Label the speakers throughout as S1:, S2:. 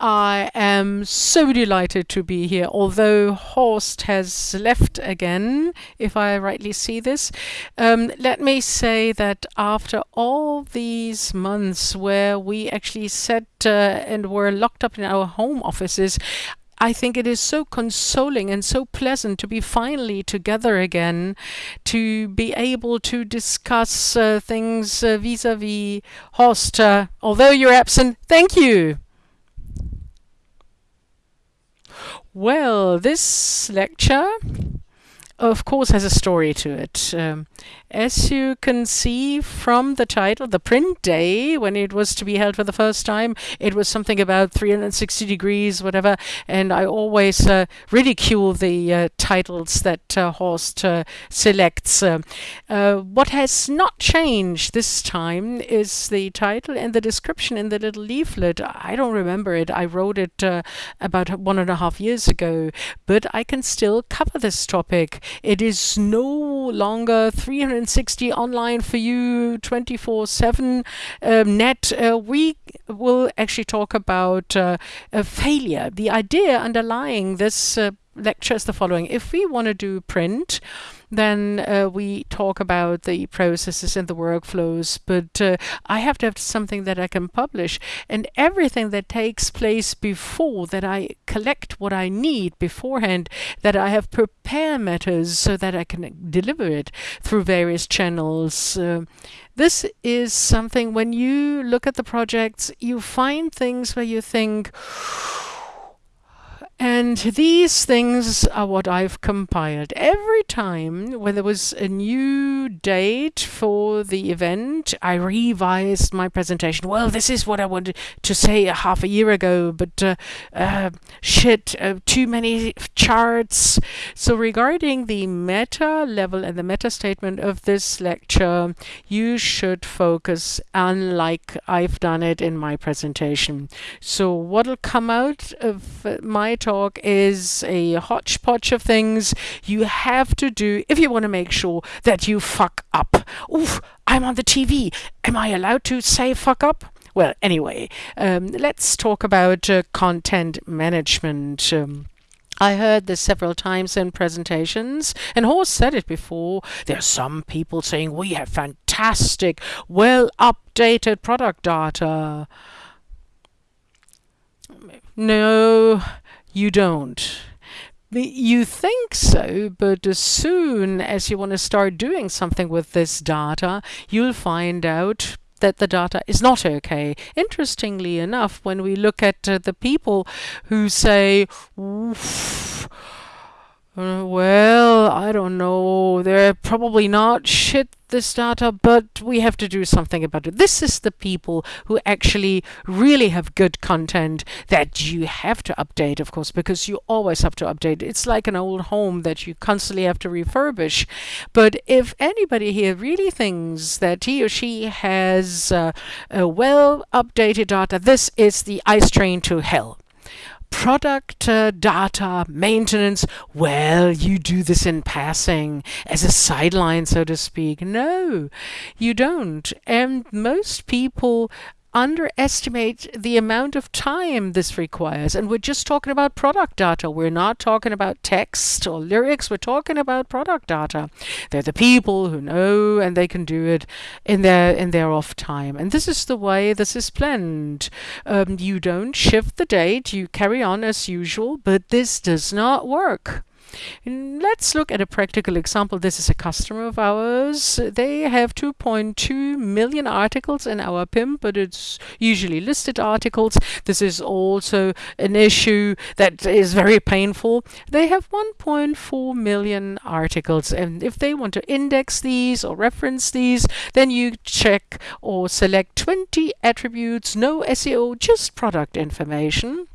S1: I am so delighted to be here, although Horst has left again, if I rightly see this. Um, let me say that after all these months where we actually sat uh, and were locked up in our home offices, I think it is so consoling and so pleasant to be finally together again, to be able to discuss uh, things vis a vis Horst. Uh, although you're absent, thank you. Well, this lecture, of course, has a story to it. Um, as you can see from the title, the print day, when it was to be held for the first time, it was something about 360 degrees, whatever. And I always uh, ridicule the uh, titles that uh, Horst uh, selects. Uh, uh, what has not changed this time is the title and the description in the little leaflet. I don't remember it. I wrote it about one and a half years ago, but I can still cover this topic. It is no longer 300 360 online for you 24 7 um, net, uh, we will actually talk about uh, failure. The idea underlying this uh, lecture is the following. If we want to do print, then uh, we talk about the processes and the workflows, but uh, I have to have something that I can publish. And everything that takes place before that I collect what I need beforehand, that I have prepare matters so that I can deliver it through various channels. Uh, this is something when you look at the projects, you find things where you think, and these things are what I've compiled. Every time when there was a new date for the event, I revised my presentation. Well, this is what I wanted to say a half a year ago, but uh, uh, shit, uh, too many charts. So regarding the meta level and the meta statement of this lecture, you should focus unlike I've done it in my presentation. So what'll come out of my talk is a hodgepodge of things you have to do if you want to make sure that you fuck up. Oof, I'm on the TV. Am I allowed to say fuck up? Well, anyway, um, let's talk about uh, content management. Um, I heard this several times in presentations, and Horst said it before. There are some people saying we have fantastic, well updated product data. No, you don't. You think so, but as soon as you want to start doing something with this data, you'll find out that the data is not okay. Interestingly enough, when we look at uh, the people who say, uh, well, I don't know. They're probably not shit this data, but we have to do something about it. This is the people who actually really have good content that you have to update, of course, because you always have to update. It's like an old home that you constantly have to refurbish. But if anybody here really thinks that he or she has uh, a well updated data, this is the ice train to hell product uh, data maintenance, well, you do this in passing as a sideline, so to speak. No, you don't. And most people underestimate the amount of time this requires. And we're just talking about product data. We're not talking about text or lyrics. We're talking about product data. They're the people who know and they can do it in their in their off time. And this is the way this is planned. Um, you don't shift the date. You carry on as usual, but this does not work. Let's look at a practical example. This is a customer of ours. They have 2.2 million articles in our PIM, but it's usually listed articles. This is also an issue that is very painful. They have 1.4 million articles, and if they want to index these or reference these, then you check or select 20 attributes, no SEO, just product information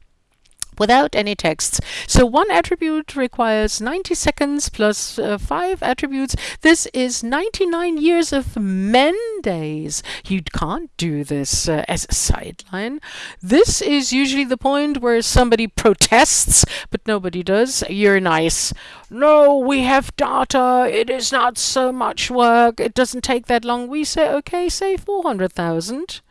S1: without any texts. So one attribute requires 90 seconds plus uh, five attributes. This is 99 years of men days. You can't do this uh, as a sideline. This is usually the point where somebody protests, but nobody does. You're nice. No, we have data. It is not so much work. It doesn't take that long. We say, okay, say 400,000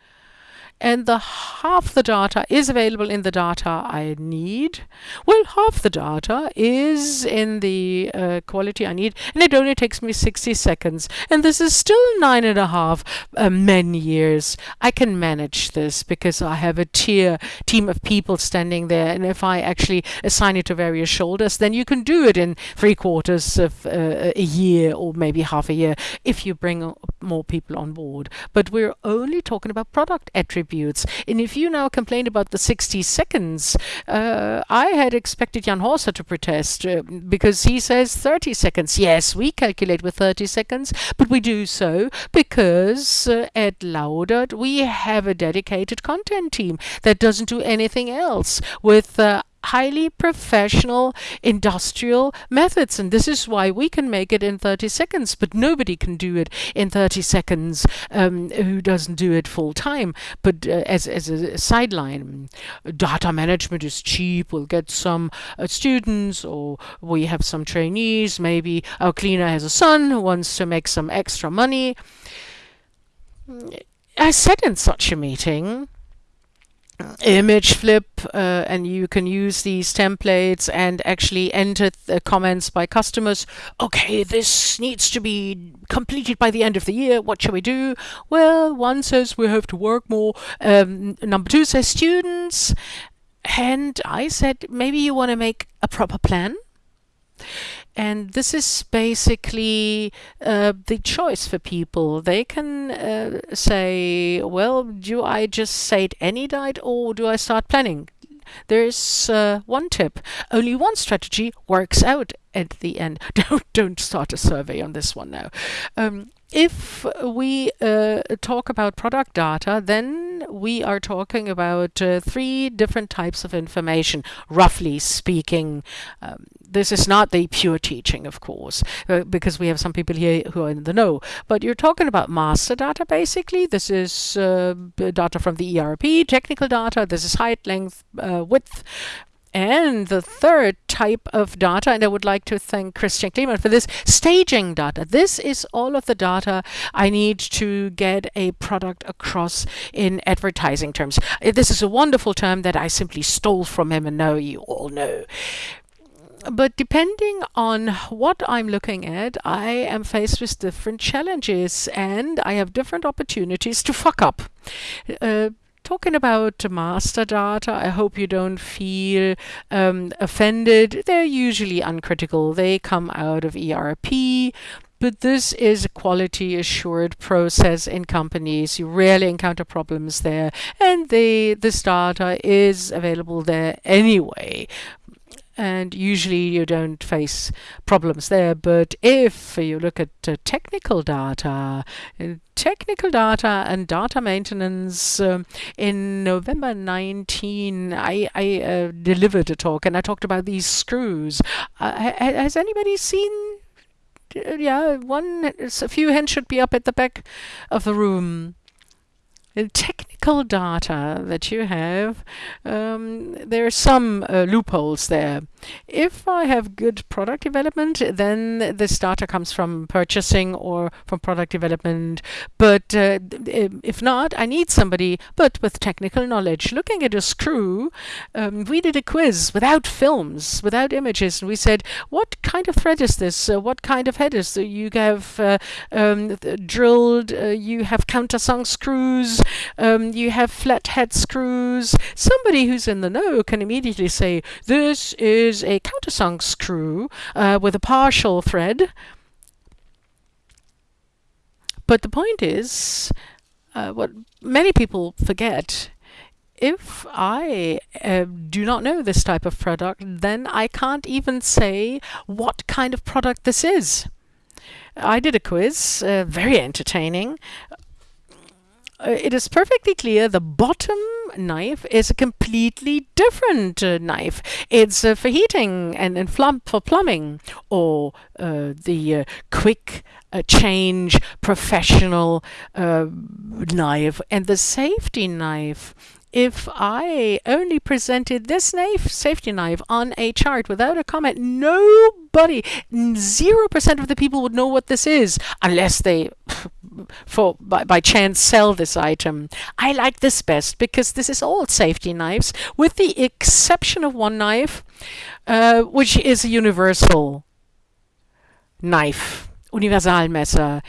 S1: and the half the data is available in the data I need. Well, half the data is in the uh, quality I need, and it only takes me 60 seconds. And this is still nine and a half uh, men years. I can manage this because I have a tier team of people standing there, and if I actually assign it to various shoulders, then you can do it in three quarters of uh, a year or maybe half a year if you bring more people on board. But we're only talking about product attributes. And if you now complain about the 60 seconds, uh, I had expected Jan Horser to protest uh, because he says 30 seconds. Yes, we calculate with 30 seconds, but we do so because uh, at Laudert we have a dedicated content team that doesn't do anything else with uh, highly professional industrial methods and this is why we can make it in 30 seconds but nobody can do it in 30 seconds um, who doesn't do it full time. But uh, as, as a sideline data management is cheap. We'll get some uh, students or we have some trainees. Maybe our cleaner has a son who wants to make some extra money. I said in such a meeting Imgflip uh, and you can use these templates and actually enter the comments by customers. Okay this needs to be completed by the end of the year. What shall we do? Well one says we have to work more. Um, number two says students. And I said maybe you want to make a proper plan and this is basically uh, the choice for people. They can uh, say, well, do I just say it any night or do I start planning? There's uh, one tip. Only one strategy works out at the end. Don't don't start a survey on this one now. Um, if we uh, talk about product data, then we are talking about uh, three different types of information, roughly speaking. Um, this is not the pure teaching, of course, uh, because we have some people here who are in the know. But you're talking about master data, basically. This is uh, data from the ERP, technical data. This is height, length, uh, width, and the third type of data, and I would like to thank Christian Kleemann for this, staging data. This is all of the data I need to get a product across in advertising terms. Uh, this is a wonderful term that I simply stole from him and know you all know but depending on what I'm looking at, I am faced with different challenges and I have different opportunities to fuck up. Uh, talking about master data, I hope you don't feel um, offended. They're usually uncritical. They come out of ERP. But this is a quality assured process in companies. You rarely encounter problems there. And the this data is available there anyway and usually you don't face problems there. But if you look at uh, technical data, uh, technical data and data maintenance, um, in November 19, I, I uh, delivered a talk and I talked about these screws. Uh, has anybody seen uh, yeah, one, a few hands should be up at the back of the room technical data that you have, um, there are some uh, loopholes there. If I have good product development, then this data comes from purchasing or from product development. But uh, if not, I need somebody, but with technical knowledge. Looking at a screw, um, we did a quiz without films, without images, and we said, what kind of thread is this? Uh, what kind of head is this? You have uh, um, drilled, uh, you have countersunk screws, um, you have flat head screws. Somebody who's in the know can immediately say, this is a countersunk screw uh, with a partial thread. But the point is, uh, what many people forget if I uh, do not know this type of product, then I can't even say what kind of product this is. I did a quiz, uh, very entertaining, it is perfectly clear the bottom knife is a completely different uh, knife. It's uh, for heating and, and for plumbing, or uh, the uh, quick uh, change professional knife. And the safety knife if I only presented this knife, safety knife, on a chart without a comment, nobody, 0% of the people would know what this is unless they, for by, by chance, sell this item. I like this best because this is all safety knives, with the exception of one knife, uh, which is a universal knife. Universalmesser.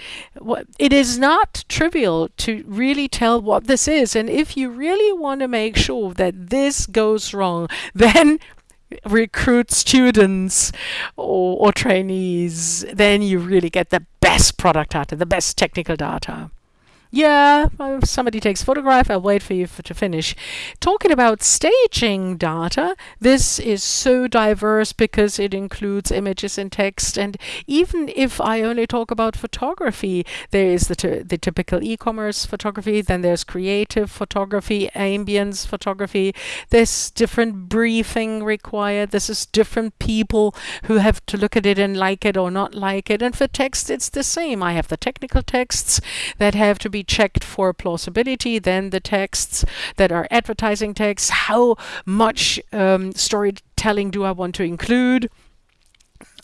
S1: It is not trivial to really tell what this is. And if you really want to make sure that this goes wrong, then recruit students or, or trainees. Then you really get the best product data, the best technical data. Yeah, if somebody takes photograph, I'll wait for you for, to finish. Talking about staging data, this is so diverse because it includes images and text. And even if I only talk about photography, there is the, the typical e-commerce photography, then there's creative photography, ambience photography. There's different briefing required. This is different people who have to look at it and like it or not like it. And for text, it's the same. I have the technical texts that have to be checked for plausibility. Then the texts that are advertising texts, how much um, storytelling do I want to include?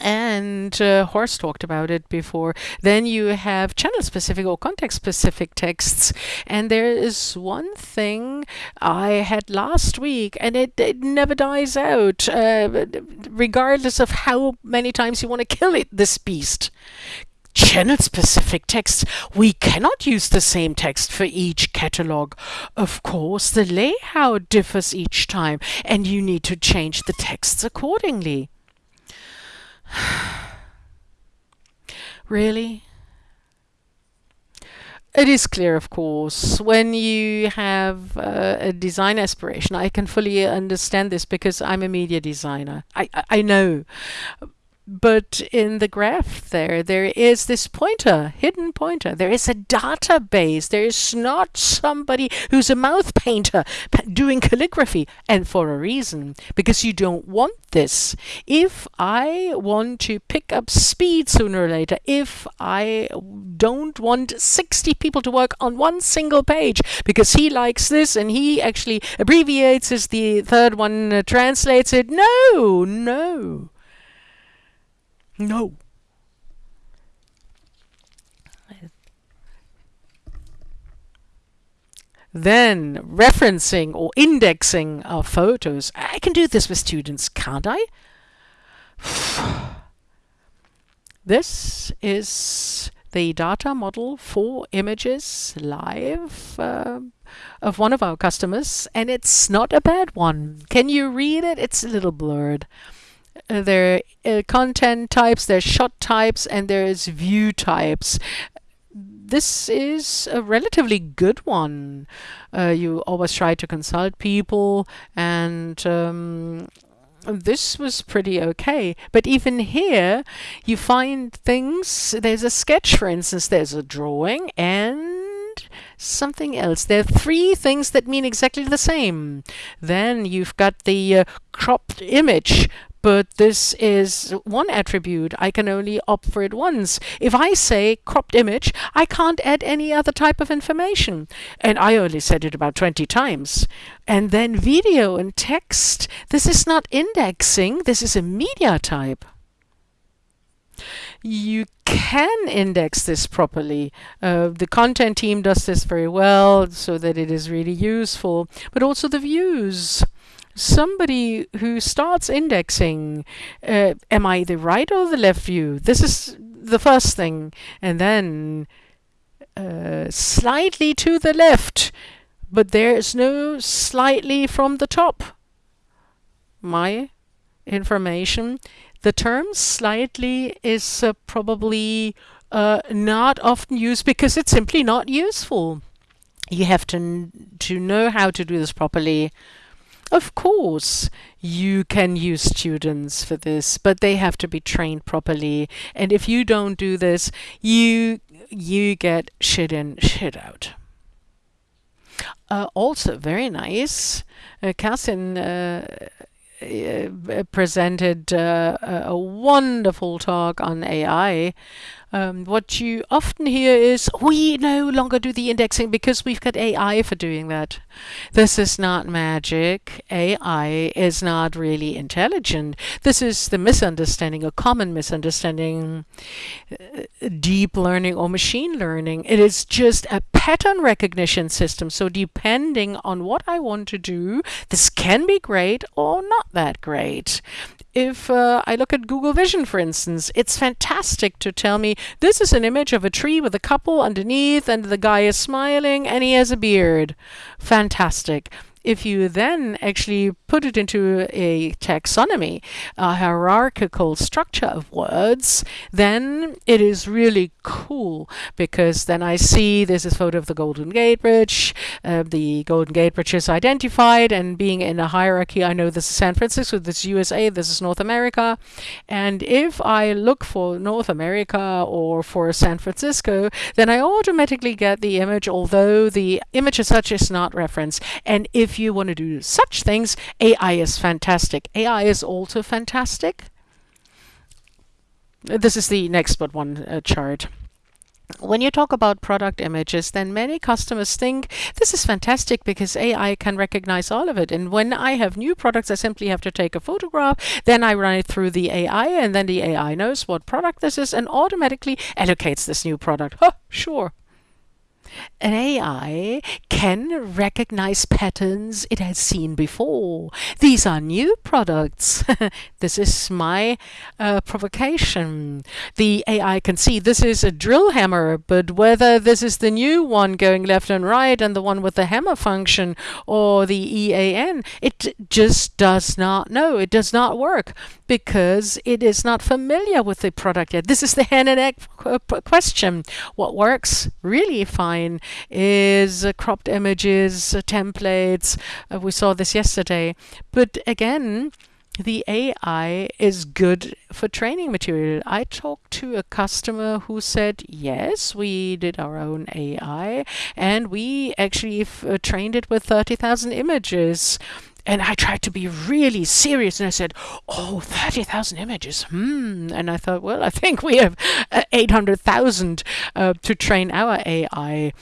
S1: and uh, Horst talked about it before. Then you have channel specific or context specific texts. And there is one thing I had last week, and it, it never dies out, uh, regardless of how many times you want to kill it, this beast channel specific text. We cannot use the same text for each catalog. Of course, the layout differs each time and you need to change the texts accordingly. really? It is clear, of course, when you have uh, a design aspiration. I can fully understand this because I'm a media designer. I, I, I know but in the graph there, there is this pointer, hidden pointer. There is a database. There is not somebody who's a mouth painter doing calligraphy, and for a reason, because you don't want this. If I want to pick up speed sooner or later, if I don't want 60 people to work on one single page because he likes this and he actually abbreviates as the third one uh, translates it, no, no. No. Then referencing or indexing our photos. I can do this with students, can't I? this is the data model for images live uh, of one of our customers, and it's not a bad one. Can you read it? It's a little blurred. Uh, there are uh, content types, there's shot types, and there's view types. This is a relatively good one. Uh, you always try to consult people and um, this was pretty okay. But even here, you find things. There's a sketch, for instance, there's a drawing and something else. There are three things that mean exactly the same. Then you've got the uh, cropped image, but this is one attribute. I can only opt for it once. If I say cropped image, I can't add any other type of information. And I only said it about 20 times. And then video and text. This is not indexing. This is a media type you can index this properly. Uh, the content team does this very well so that it is really useful, but also the views somebody who starts indexing, uh, am I the right or the left view? This is the first thing. And then uh, slightly to the left, but there is no slightly from the top. My information. The term slightly is uh, probably uh, not often used because it's simply not useful. You have to, to know how to do this properly. Of course, you can use students for this, but they have to be trained properly. And if you don't do this, you you get shit in, shit out. Uh, also, very nice. Uh, uh, uh, presented uh, a wonderful talk on AI. Um, what you often hear is, we no longer do the indexing because we've got AI for doing that. This is not magic. AI is not really intelligent. This is the misunderstanding, a common misunderstanding, uh, deep learning or machine learning. It is just a pattern recognition system. So depending on what I want to do, this can be great or not that great if uh, I look at Google Vision, for instance, it's fantastic to tell me this is an image of a tree with a couple underneath, and the guy is smiling and he has a beard. Fantastic if you then actually put it into a taxonomy, a hierarchical structure of words, then it is really cool because then I see this is photo of the Golden Gate Bridge. Uh, the Golden Gate Bridge is identified, and being in a hierarchy, I know this is San Francisco, this is USA, this is North America. And if I look for North America or for San Francisco, then I automatically get the image, although the image as such is not referenced. And if you want to do such things, AI is fantastic. AI is also fantastic. This is the next but one uh, chart. When you talk about product images, then many customers think this is fantastic because AI can recognize all of it. And when I have new products, I simply have to take a photograph, then I run it through the AI, and then the AI knows what product this is and automatically allocates this new product. Huh, sure, an AI can recognize patterns it has seen before. These are new products. this is my uh, provocation. The AI can see this is a drill hammer, but whether this is the new one going left and right and the one with the hammer function or the EAN, it just does not know. It does not work because it is not familiar with the product yet. This is the hen and egg question. What works really fine is uh, cropped images, templates. Uh, we saw this yesterday. But again, the AI is good for training material. I talked to a customer who said, yes, we did our own AI and we actually uh, trained it with 30,000 images. And I tried to be really serious and I said, Oh, 30,000 images. Hmm. And I thought, well, I think we have uh, 800,000 uh, to train our AI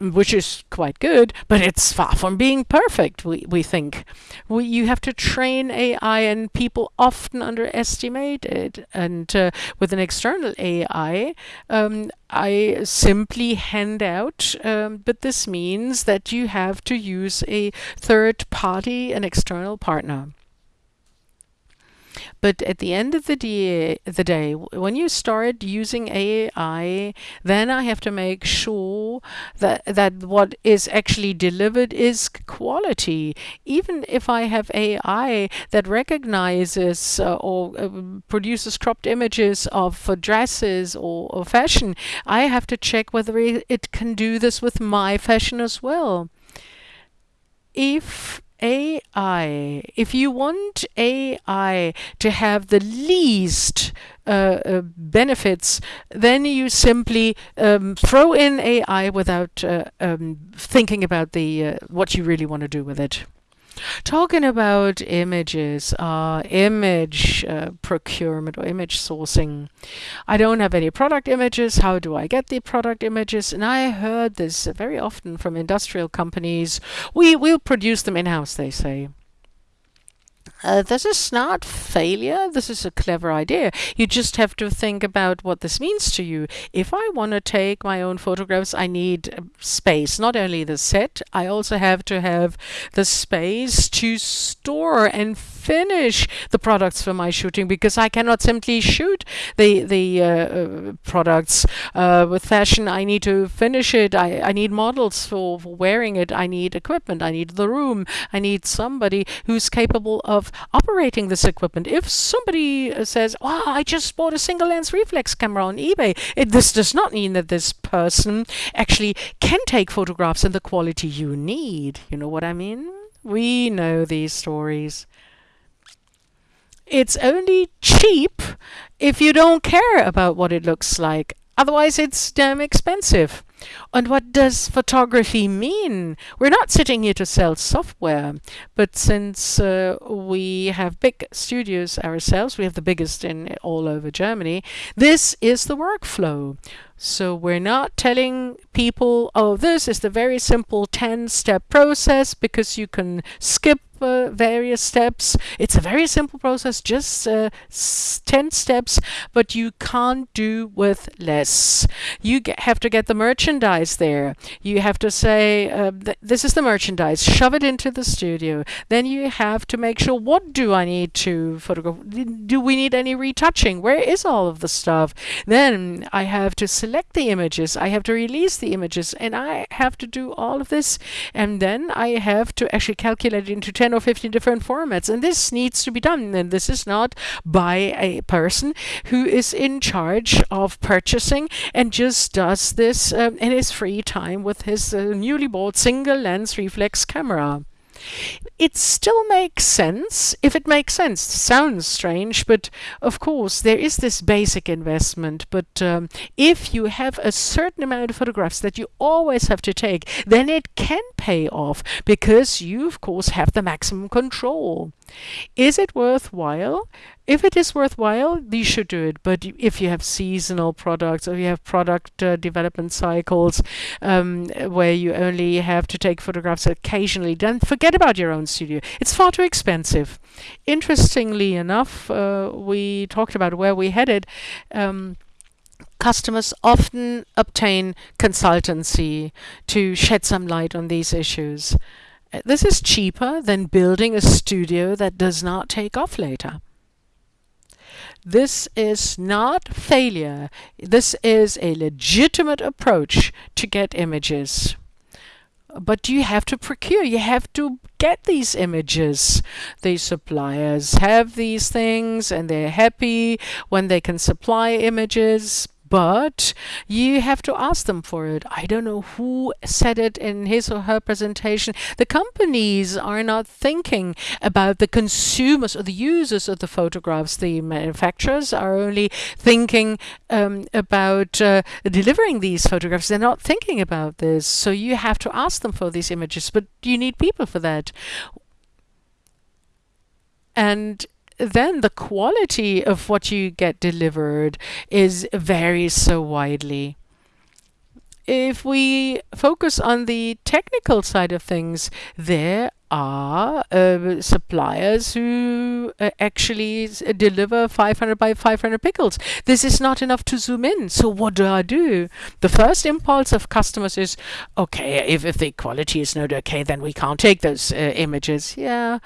S1: which is quite good, but it's far from being perfect, we, we think. We, you have to train AI, and people often underestimate it. And uh, with an external AI, um, I simply hand out, um, but this means that you have to use a third party, an external partner. But at the end of the day, the day, when you start using AI, then I have to make sure that that what is actually delivered is quality. Even if I have AI that recognizes uh, or uh, produces cropped images of uh, dresses or, or fashion, I have to check whether it can do this with my fashion as well. If AI, if you want AI to have the least uh, uh, benefits, then you simply um, throw in AI without uh, um, thinking about the uh, what you really want to do with it. Talking about images, uh, image uh, procurement or image sourcing. I don't have any product images. How do I get the product images? And I heard this very often from industrial companies. We will produce them in-house, they say. Uh, this is not failure. This is a clever idea. You just have to think about what this means to you. If I want to take my own photographs, I need uh, space. Not only the set, I also have to have the space to store and finish the products for my shooting because I cannot simply shoot the the uh, uh, products uh, with fashion. I need to finish it. I, I need models for, for wearing it. I need equipment. I need the room. I need somebody who's capable of operating this equipment. If somebody uh, says, "Wow, I just bought a single lens reflex camera on eBay," it, this does not mean that this person actually can take photographs in the quality you need. You know what I mean? We know these stories. It's only cheap if you don't care about what it looks like. Otherwise, it's damn expensive. And what does photography mean? We're not sitting here to sell software, but since uh, we have big studios ourselves, we have the biggest in all over Germany, this is the workflow. So we're not telling people, oh, this is the very simple 10 step process because you can skip uh, various steps. It's a very simple process, just uh, 10 steps, but you can't do with less. You get, have to get the merchandise there. You have to say, uh, th this is the merchandise, shove it into the studio. Then you have to make sure, what do I need to photograph? Do we need any retouching? Where is all of the stuff? Then I have to select the images. I have to release the images and I have to do all of this. And then I have to actually calculate it into 10 10 or 15 different formats. And this needs to be done. And this is not by a person who is in charge of purchasing and just does this um, in his free time with his uh, newly bought single lens reflex camera. It still makes sense if it makes sense. Sounds strange, but of course there is this basic investment. But um, if you have a certain amount of photographs that you always have to take, then it can pay off because you, of course, have the maximum control. Is it worthwhile? If it is worthwhile, you should do it. But if you have seasonal products or you have product uh, development cycles um, where you only have to take photographs occasionally, then forget about your own studio. It's far too expensive. Interestingly enough, uh, we talked about where we headed. Um, customers often obtain consultancy to shed some light on these issues. This is cheaper than building a studio that does not take off later. This is not failure. This is a legitimate approach to get images. But you have to procure, you have to get these images. These suppliers have these things and they're happy when they can supply images but you have to ask them for it. I don't know who said it in his or her presentation. The companies are not thinking about the consumers or the users of the photographs. The manufacturers are only thinking um, about uh, delivering these photographs. They're not thinking about this. So you have to ask them for these images, but you need people for that. And then the quality of what you get delivered is varies so widely. If we focus on the technical side of things, there are uh, suppliers who uh, actually deliver 500 by 500 pixels. This is not enough to zoom in. So what do I do? The first impulse of customers is, okay, if, if the quality is not okay, then we can't take those uh, images. Yeah.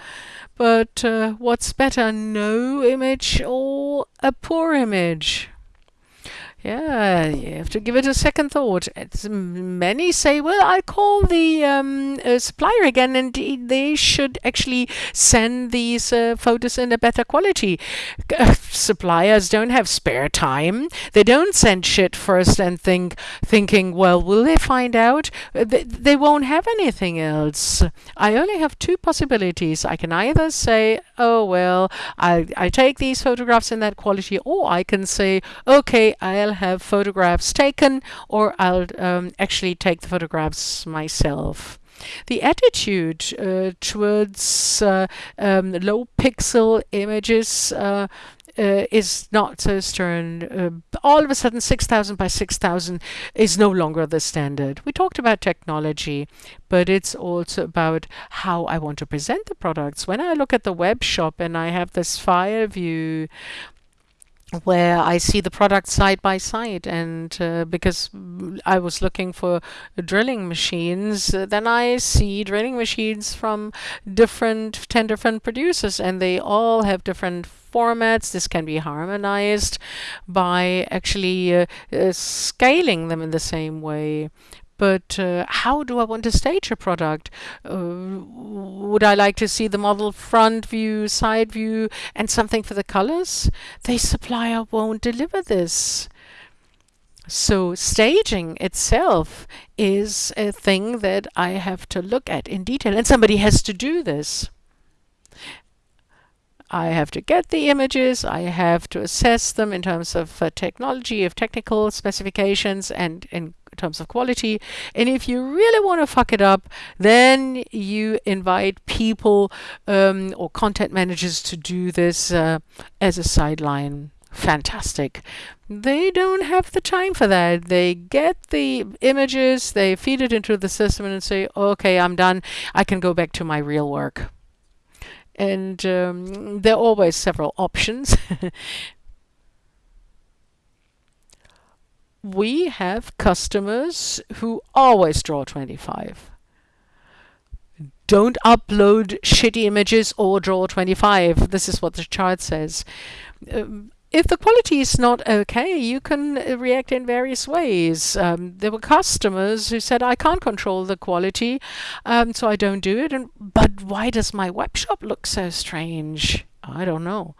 S1: But uh, what's better, no image or a poor image? Yeah, you have to give it a second thought. It's, many say, well, I'll call the um, uh, supplier again and they should actually send these uh, photos in a better quality. Uh, suppliers don't have spare time. They don't send shit first and think, thinking, well, will they find out? Uh, they, they won't have anything else. I only have two possibilities. I can either say, oh, well, I, I take these photographs in that quality, or I can say, okay, I'll have photographs taken or I'll um, actually take the photographs myself. The attitude uh, towards uh, um, low pixel images uh, uh, is not so stern. Uh, all of a sudden, 6,000 by 6,000 is no longer the standard. We talked about technology, but it's also about how I want to present the products. When I look at the web shop and I have this file view, where I see the products side by side. And uh, because I was looking for drilling machines uh, then I see drilling machines from different 10 different producers. And they all have different formats. This can be harmonized by actually uh, uh scaling them in the same way but uh, how do I want to stage a product? Uh, would I like to see the model front view, side view, and something for the colors? The supplier won't deliver this. So staging itself is a thing that I have to look at in detail, and somebody has to do this. I have to get the images, I have to assess them in terms of uh, technology, of technical specifications, and in terms of quality. And if you really want to fuck it up, then you invite people um, or content managers to do this uh, as a sideline fantastic. They don't have the time for that. They get the images, they feed it into the system and say, okay, I'm done. I can go back to my real work. And um, there are always several options. we have customers who always draw 25 don't upload shitty images or draw 25 this is what the chart says. Um, if the quality is not okay, you can uh, react in various ways. Um, there were customers who said, I can't control the quality, um, so I don't do it. And, but why does my web shop look so strange? I don't know.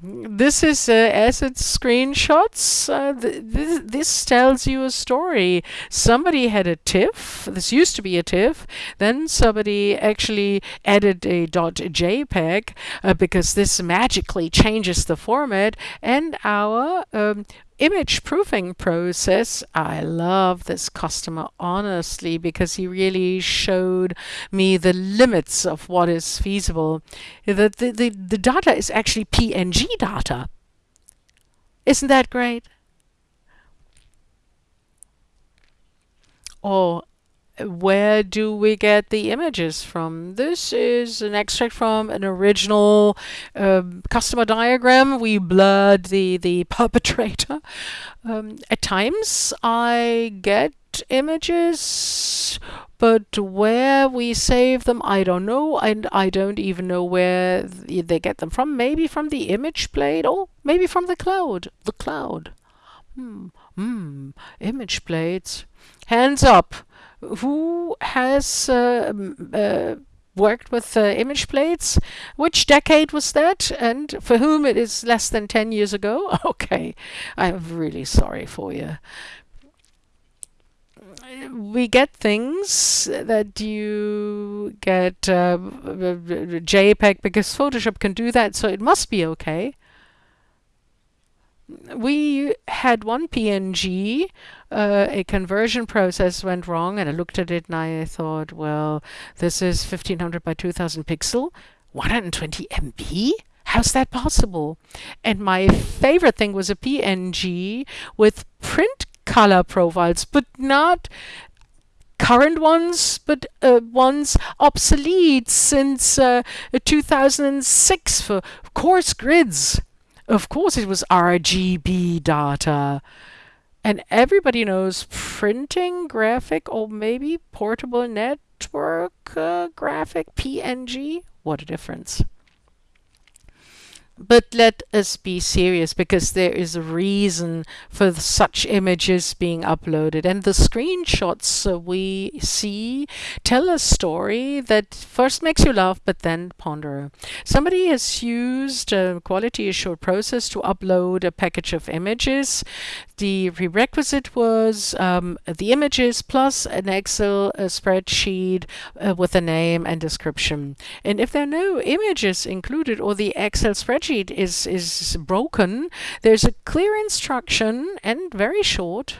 S1: This is uh, asset screenshots. Uh, th this, this tells you a story. Somebody had a TIFF. This used to be a TIFF. Then somebody actually added a .jpeg uh, because this magically changes the format. And our um, image proofing process, I love this customer honestly because he really showed me the limits of what is feasible. The, the, the, the data is actually PNG data. Isn't that great? Or where do we get the images from? This is an extract from an original um, customer diagram. We blurred the, the perpetrator. Um, at times I get images, but where we save them, I don't know, and I don't even know where they get them from. Maybe from the image blade, or maybe from the cloud. The cloud. Hmm, hmm, image blades. Hands up who has uh, uh, worked with uh, image plates. Which decade was that? And for whom it is less than 10 years ago? Okay, I'm really sorry for you. We get things that you get uh, JPEG because Photoshop can do that, so it must be okay we had one PNG, uh, a conversion process went wrong, and I looked at it and I thought, well, this is 1500 by 2000 pixel, 120 MB? How's that possible? And my favorite thing was a PNG with print color profiles, but not current ones, but uh, ones obsolete since uh, 2006 for coarse grids. Of course, it was RGB data. And everybody knows printing graphic or maybe portable network uh, graphic PNG. What a difference. But let us be serious because there is a reason for such images being uploaded. And the screenshots we see tell a story that first makes you laugh, but then ponder. Somebody has used a quality assured process to upload a package of images. The prerequisite was um, the images plus an Excel spreadsheet uh, with a name and description. And if there are no images included or the Excel spreadsheet spreadsheet is, is broken, there's a clear instruction and very short.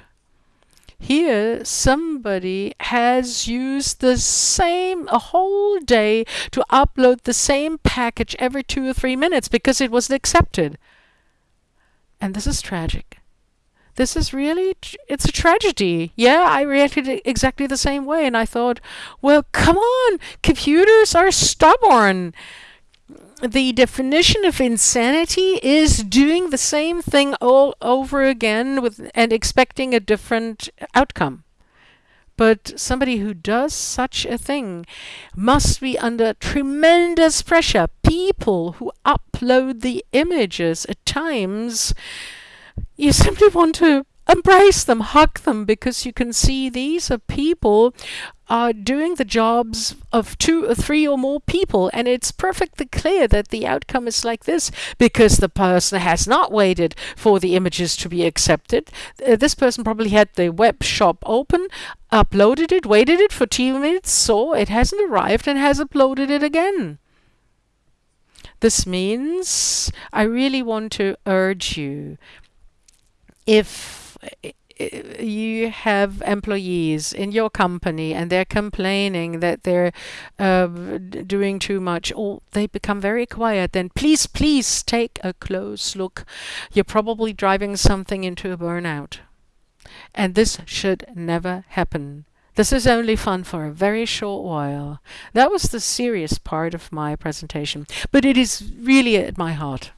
S1: Here, somebody has used the same, a whole day to upload the same package every two or three minutes because it was accepted. And this is tragic. This is really, it's a tragedy. Yeah, I reacted exactly the same way and I thought, well, come on, computers are stubborn the definition of insanity is doing the same thing all over again with and expecting a different outcome. But somebody who does such a thing must be under tremendous pressure. People who upload the images at times, you simply want to embrace them, hug them, because you can see these are people are doing the jobs of two or three or more people. And it's perfectly clear that the outcome is like this because the person has not waited for the images to be accepted. Uh, this person probably had the web shop open, uploaded it, waited it for two minutes, saw it hasn't arrived, and has uploaded it again. This means I really want to urge you if you have employees in your company and they're complaining that they're uh, doing too much or they become very quiet, then please, please take a close look. You're probably driving something into a burnout. And this should never happen. This is only fun for a very short while. That was the serious part of my presentation, but it is really at my heart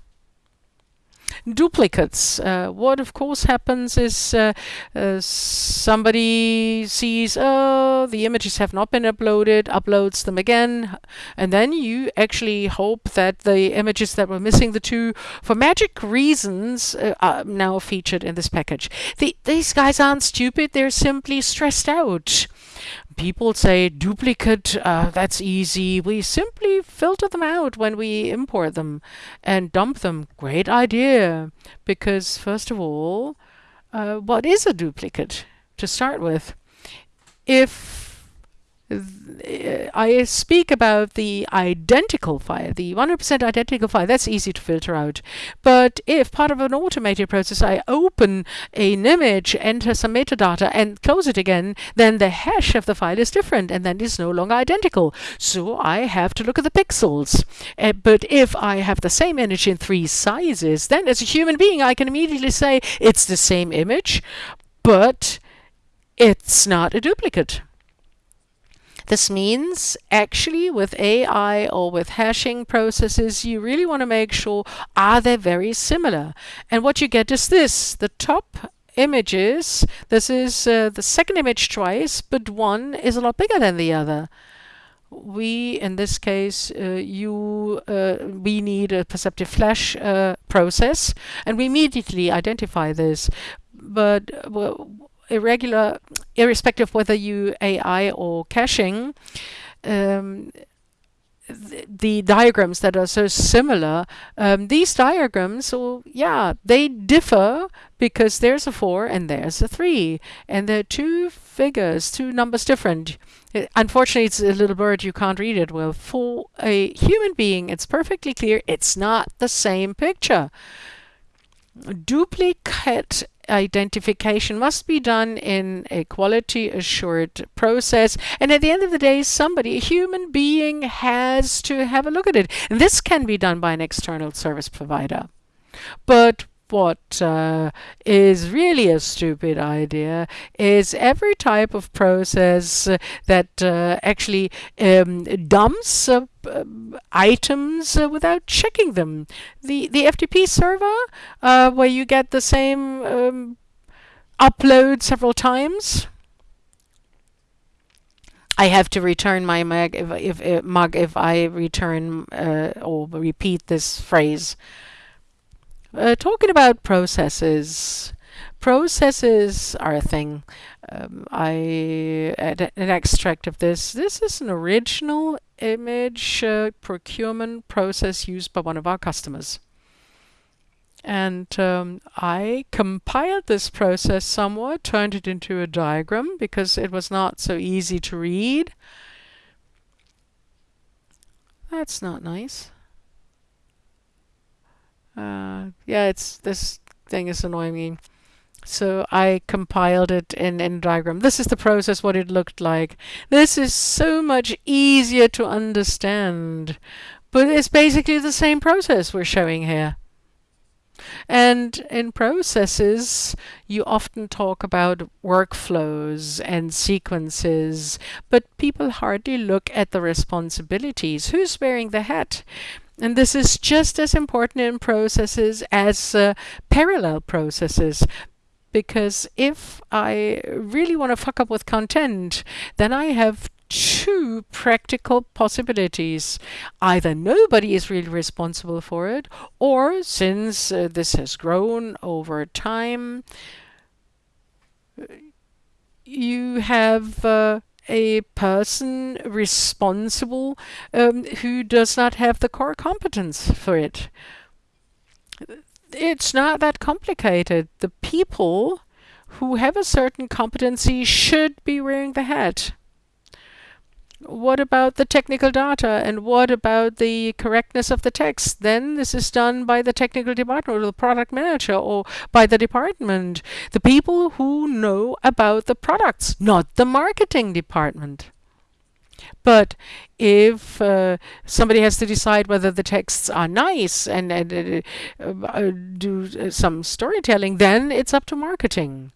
S1: duplicates. Uh, what of course happens is uh, uh, somebody sees, oh, the images have not been uploaded, uploads them again, and then you actually hope that the images that were missing the two, for magic reasons, are now featured in this package. The, these guys aren't stupid, they're simply stressed out people say duplicate, uh, that's easy. We simply filter them out when we import them and dump them. Great idea. Because, first of all, uh, what is a duplicate to start with? If I speak about the identical file, the 100% identical file, that's easy to filter out. But if part of an automated process I open an image, enter some metadata and close it again, then the hash of the file is different and then it's no longer identical. So I have to look at the pixels. Uh, but if I have the same image in three sizes, then as a human being I can immediately say it's the same image, but it's not a duplicate. This means actually with AI or with hashing processes, you really want to make sure are they very similar? And what you get is this, the top images, this is uh, the second image twice, but one is a lot bigger than the other we in this case uh, you uh, we need a perceptive hash uh, process and we immediately identify this but irregular, irrespective of whether you AI or hashing, um, the diagrams that are so similar, um, these diagrams, well, yeah, they differ because there's a 4 and there's a 3. And they're two figures, two numbers different. It, unfortunately, it's a little bird, you can't read it well. For a human being, it's perfectly clear it's not the same picture. Duplicate identification must be done in a quality assured process. And at the end of the day, somebody, a human being, has to have a look at it. And this can be done by an external service provider. But what uh, is really a stupid idea is every type of process that uh, actually um, dumps uh, items uh, without checking them. The the FTP server, uh, where you get the same um, upload several times. I have to return my mug if, if, if mug if I return or repeat this phrase. Uh, talking about processes, processes are a thing. Um, I an extract of this. This is an original image uh, procurement process used by one of our customers. And um, I compiled this process somewhat, turned it into a diagram because it was not so easy to read. That's not nice. Uh, yeah, it's this thing is annoying me. So I compiled it in, in diagram. This is the process, what it looked like. This is so much easier to understand. But it's basically the same process we're showing here. And in processes, you often talk about workflows and sequences, but people hardly look at the responsibilities. Who's wearing the hat? And this is just as important in processes as uh, parallel processes. Because if I really want to fuck up with content, then I have two practical possibilities. Either nobody is really responsible for it, or since uh, this has grown over time, you have uh, a person responsible um, who does not have the core competence for it. It's not that complicated. The people who have a certain competency should be wearing the hat. What about the technical data and what about the correctness of the text? Then this is done by the technical department or the product manager or by the department. The people who know about the products, not the marketing department. But if uh, somebody has to decide whether the texts are nice and, and uh, uh, do some storytelling, then it's up to marketing.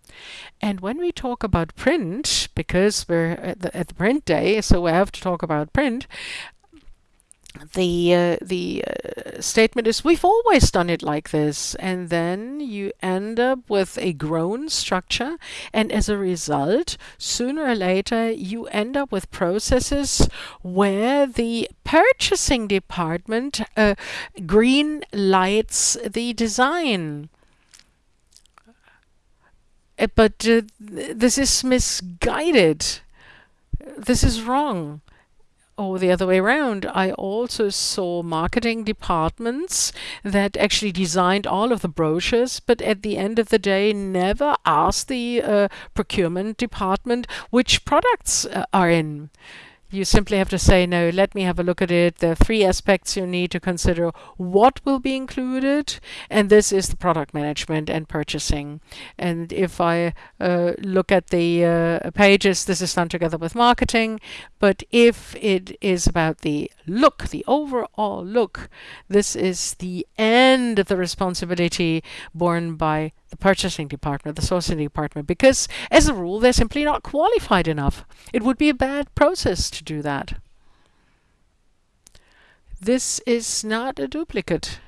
S1: And when we talk about print, because we're at the, at the print day, so we have to talk about print, the uh, the uh, statement is we've always done it like this. And then you end up with a grown structure. And as a result sooner or later you end up with processes where the purchasing department uh, green lights the design but uh, this is misguided. This is wrong. Or the other way around, I also saw marketing departments that actually designed all of the brochures, but at the end of the day, never asked the uh, procurement department which products uh, are in. You simply have to say, no, let me have a look at it. There are three aspects you need to consider. What will be included? And this is the product management and purchasing. And if I uh, look at the uh, pages, this is done together with marketing. But if it is about the look, the overall look, this is the end of the responsibility borne by the purchasing department, the sourcing department, because as a rule, they're simply not qualified enough. It would be a bad process to do that. This is not a duplicate.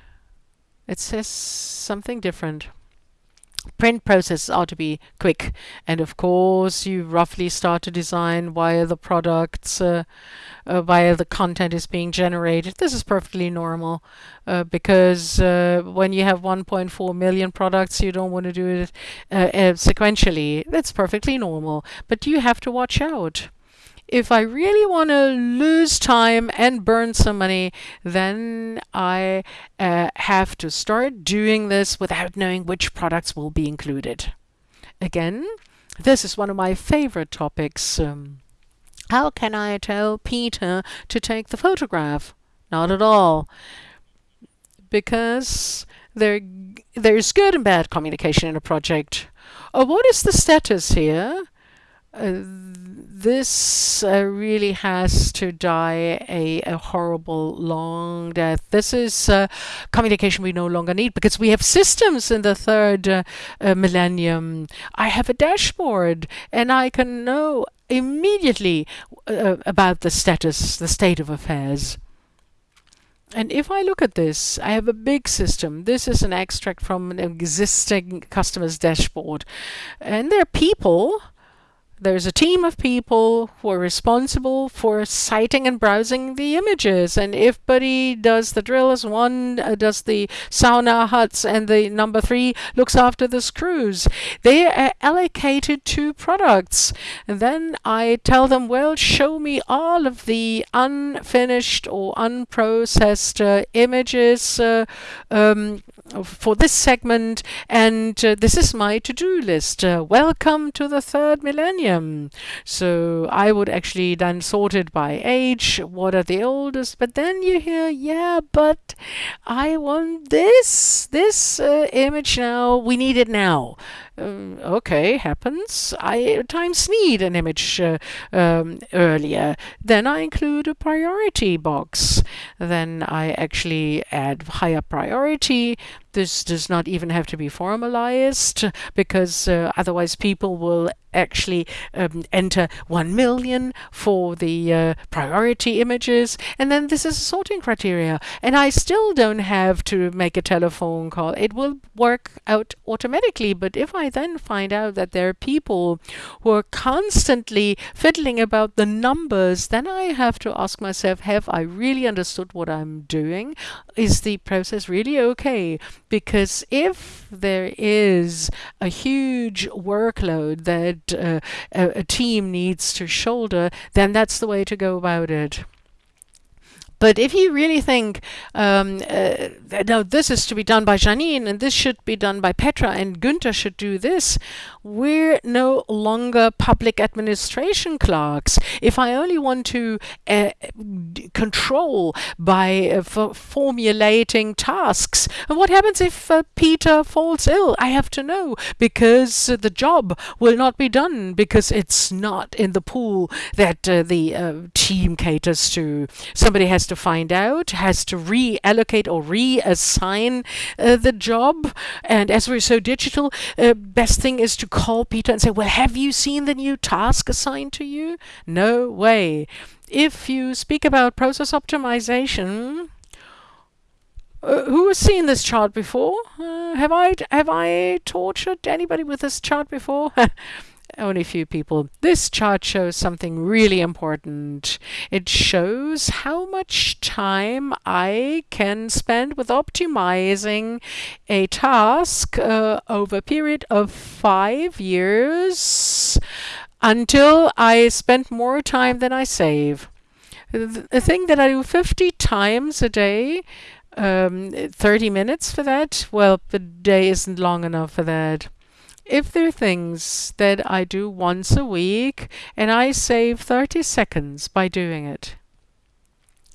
S1: It says something different print processes ought to be quick. And of course, you roughly start to design via the products, uh, uh, via the content is being generated. This is perfectly normal uh, because uh, when you have 1.4 million products, you don't want to do it uh, uh, sequentially. That's perfectly normal. But you have to watch out if I really want to lose time and burn some money, then I uh, have to start doing this without knowing which products will be included. Again, this is one of my favorite topics. Um, how can I tell Peter to take the photograph? Not at all. Because there, there's good and bad communication in a project. Uh, what is the status here? Uh, this uh, really has to die a, a, horrible long death. This is uh, communication we no longer need because we have systems in the third uh, uh millennium. I have a dashboard and I can know immediately uh, about the status, the state of affairs. And if I look at this, I have a big system. This is an extract from an existing customer's dashboard. And there are people there's a team of people who are responsible for citing and browsing the images. And if Buddy does the drills, one uh, does the sauna huts, and the number three looks after the screws. They are allocated to products. And then I tell them, well, show me all of the unfinished or unprocessed uh, images uh, um, for this segment. And uh, this is my to-do list. Uh, welcome to the third millennium. So I would actually then sort it by age. What are the oldest? But then you hear, yeah, but I want this, this uh, image now. We need it now. Uh, okay, happens. I times need an image uh, um, earlier. Then I include a priority box. Then I actually add higher priority. This does not even have to be formalized because uh, otherwise people will actually um, enter 1 million for the uh, priority images. And then this is a sorting criteria. And I still don't have to make a telephone call. It will work out automatically. But if I then find out that there are people who are constantly fiddling about the numbers, then I have to ask myself, have I really understood what I'm doing? Is the process really okay? Because if there is a huge workload that uh, a, a team needs to shoulder, then that's the way to go about it. But if you really think, um, uh, no, this is to be done by Janine and this should be done by Petra and Günther should do this, we're no longer public administration clerks. If I only want to uh, control by uh, formulating tasks, and what happens if uh, Peter falls ill? I have to know because the job will not be done because it's not in the pool that uh, the uh, team caters to. Somebody has to find out, has to reallocate or reassign uh, the job. And as we're so digital, best thing is to call Peter and say, well, have you seen the new task assigned to you? No way. If you speak about process optimization, uh, who has seen this chart before? Uh, have I have I tortured anybody with this chart before? only a few people. This chart shows something really important. It shows how much time I can spend with optimizing a task uh, over a period of five years until I spend more time than I save. The thing that I do 50 times a day um, 30 minutes for that? Well, the day isn't long enough for that if there are things that I do once a week and I save 30 seconds by doing it,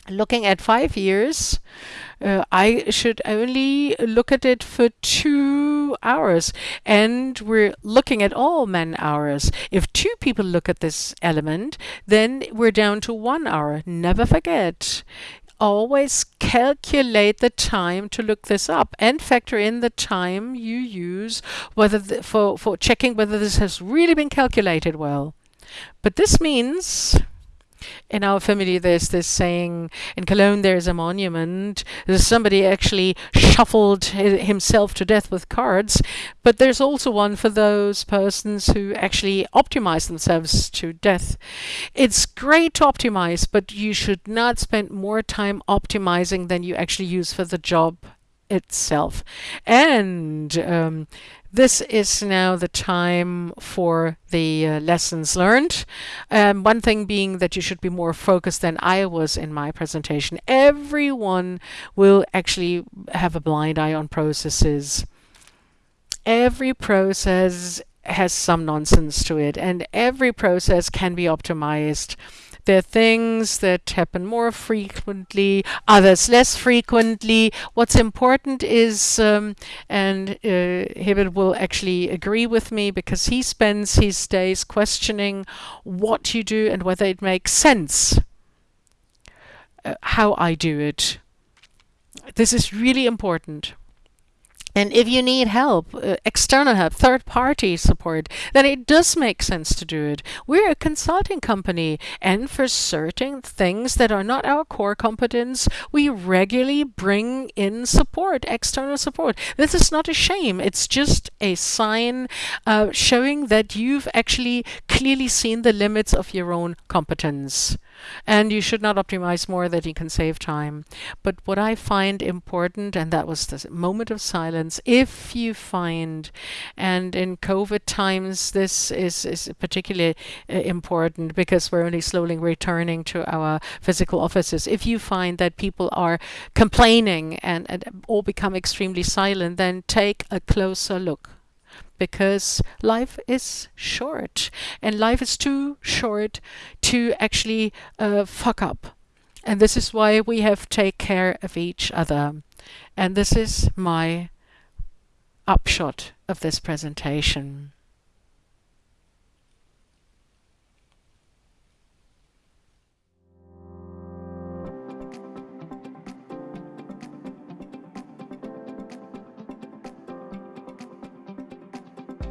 S1: looking at five years, uh, I should only look at it for two hours. And we're looking at all man hours. If two people look at this element, then we're down to one hour. Never forget always calculate the time to look this up and factor in the time you use whether the, for, for checking whether this has really been calculated well. But this means in our family there's this saying in Cologne there's a monument. Somebody actually shuffled himself to death with cards but there's also one for those persons who actually optimize themselves to death. It's great to optimize but you should not spend more time optimizing than you actually use for the job itself. And um, this is now the time for the uh, lessons learned. Um, one thing being that you should be more focused than I was in my presentation. Everyone will actually have a blind eye on processes. Every process has some nonsense to it and every process can be optimized there are things that happen more frequently, others less frequently. What's important is, um, and uh, Hibbert will actually agree with me because he spends his days questioning what you do and whether it makes sense uh, how I do it. This is really important. And if you need help, uh, external help, third party support, then it does make sense to do it. We're a consulting company, and for certain things that are not our core competence, we regularly bring in support, external support. This is not a shame, it's just a sign uh, showing that you've actually clearly seen the limits of your own competence. And you should not optimize more that you can save time. But what I find important, and that was the moment of silence, if you find, and in COVID times, this is, is particularly uh, important because we're only slowly returning to our physical offices. If you find that people are complaining and, and all become extremely silent, then take a closer look because life is short and life is too short to actually uh, fuck up. And this is why we have to take care of each other. And this is my upshot of this presentation.